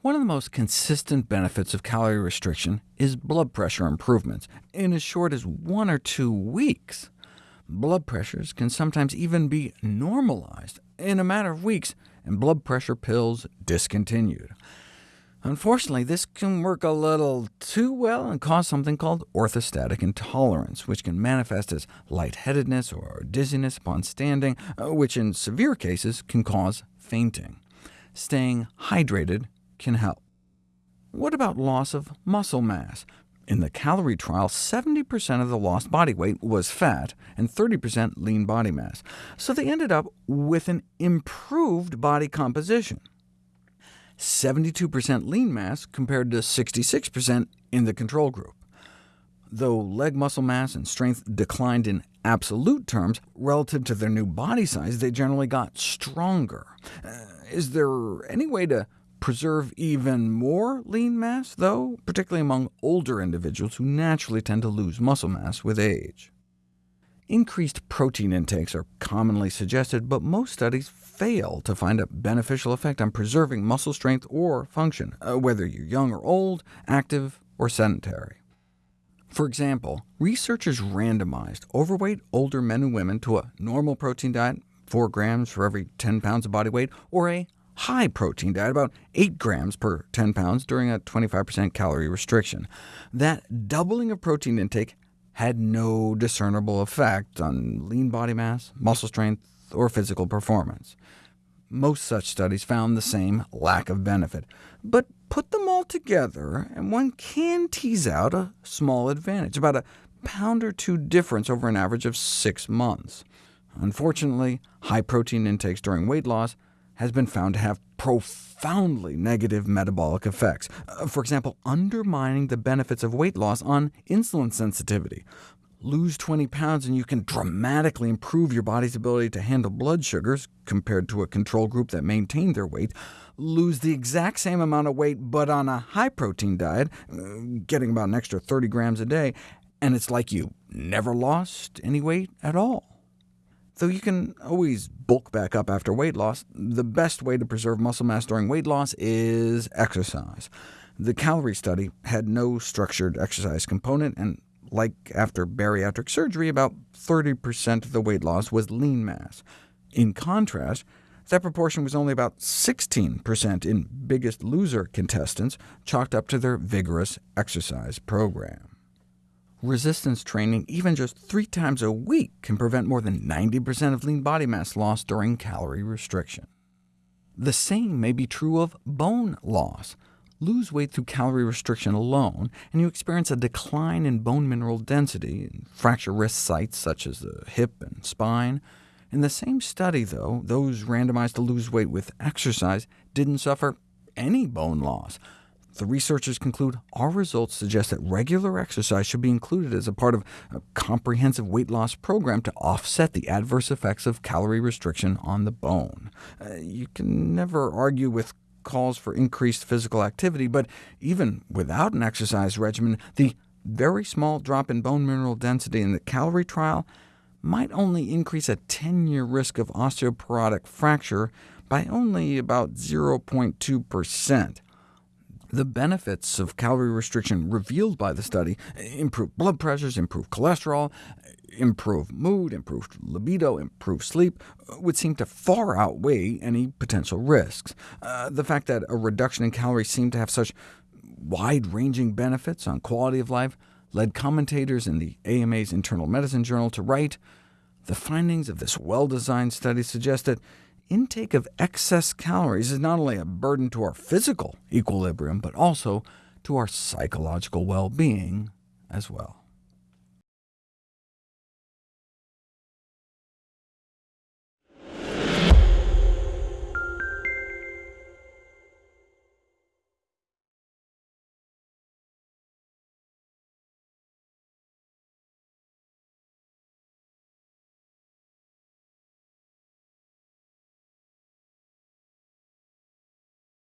One of the most consistent benefits of calorie restriction is blood pressure improvements, in as short as one or two weeks. Blood pressures can sometimes even be normalized in a matter of weeks, and blood pressure pills discontinued. Unfortunately, this can work a little too well and cause something called orthostatic intolerance, which can manifest as lightheadedness or dizziness upon standing, uh, which in severe cases can cause fainting. Staying hydrated can help. What about loss of muscle mass? In the CALERIE trial, 70% of the lost body weight was fat, and 30% lean body mass, so they ended up with an improved body composition. 72% lean mass compared to 66% in the control group. Though leg muscle mass and strength declined in absolute terms, relative to their new body size, they generally got stronger. Uh, is there any way to preserve even more lean mass, though, particularly among older individuals who naturally tend to lose muscle mass with age? Increased protein intakes are commonly suggested, but most studies fail to find a beneficial effect on preserving muscle strength or function, uh, whether you're young or old, active or sedentary. For example, researchers randomized overweight older men and women to a normal protein diet, 4 grams for every 10 pounds of body weight, or a high-protein diet, about 8 grams per 10 pounds, during a 25% calorie restriction. That doubling of protein intake had no discernible effect on lean body mass, muscle strength, or physical performance. Most such studies found the same lack of benefit. But put them all together, and one can tease out a small advantage, about a pound or two difference over an average of six months. Unfortunately, high protein intakes during weight loss has been found to have profoundly negative metabolic effects, uh, for example, undermining the benefits of weight loss on insulin sensitivity. Lose 20 pounds and you can dramatically improve your body's ability to handle blood sugars, compared to a control group that maintained their weight. Lose the exact same amount of weight, but on a high-protein diet, uh, getting about an extra 30 grams a day, and it's like you never lost any weight at all. Though you can always bulk back up after weight loss, the best way to preserve muscle mass during weight loss is exercise. The CALERIE study had no structured exercise component, and like after bariatric surgery, about 30% of the weight loss was lean mass. In contrast, that proportion was only about 16% in Biggest Loser contestants, chalked up to their vigorous exercise program. Resistance training, even just three times a week, can prevent more than 90% of lean body mass loss during calorie restriction. The same may be true of bone loss. Lose weight through calorie restriction alone, and you experience a decline in bone mineral density, and fracture risk sites such as the hip and spine. In the same study, though, those randomized to lose weight with exercise didn't suffer any bone loss, the researchers conclude our results suggest that regular exercise should be included as a part of a comprehensive weight loss program to offset the adverse effects of calorie restriction on the bone. Uh, you can never argue with calls for increased physical activity, but even without an exercise regimen, the very small drop in bone mineral density in the CALERIE trial might only increase a 10-year risk of osteoporotic fracture by only about 0.2%. The benefits of calorie restriction revealed by the study improve blood pressures, improve cholesterol, improve mood, improve libido, improve sleep, would seem to far outweigh any potential risks. Uh, the fact that a reduction in calories seemed to have such wide-ranging benefits on quality of life led commentators in the AMA's Internal Medicine Journal to write, the findings of this well-designed study suggest that intake of excess calories is not only a burden to our physical equilibrium, but also to our psychological well-being as well.